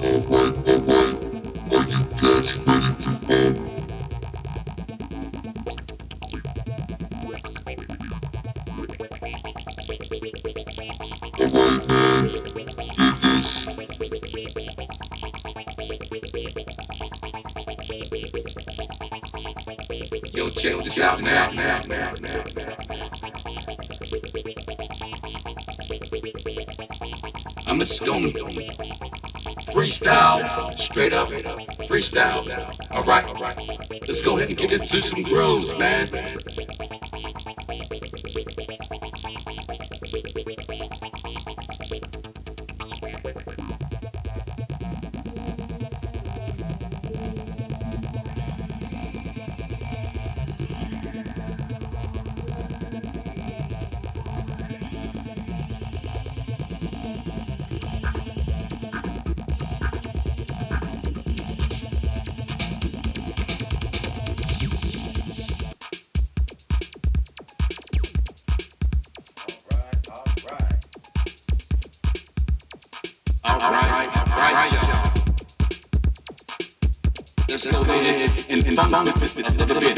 Alright, alright. Are you guys ready to um, fight? Alright, man. This. Yo, out now, now, now, now, now. I'm a stone freestyle, straight up, freestyle. All right, let's go ahead and get into some grooves, man. just go ahead and, and, and, and, and, and, and, and, and, and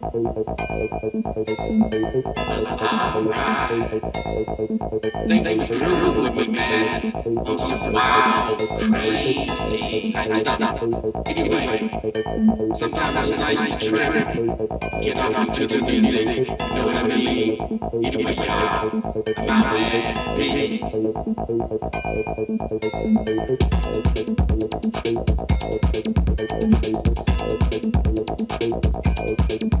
Things grew with me, man. Oh, On some wild, crazy type stuff. Anyway, sometimes it's nice to trip. Get off into the music. You know what I mean? Anyway, y'all, I'm out there. Peace.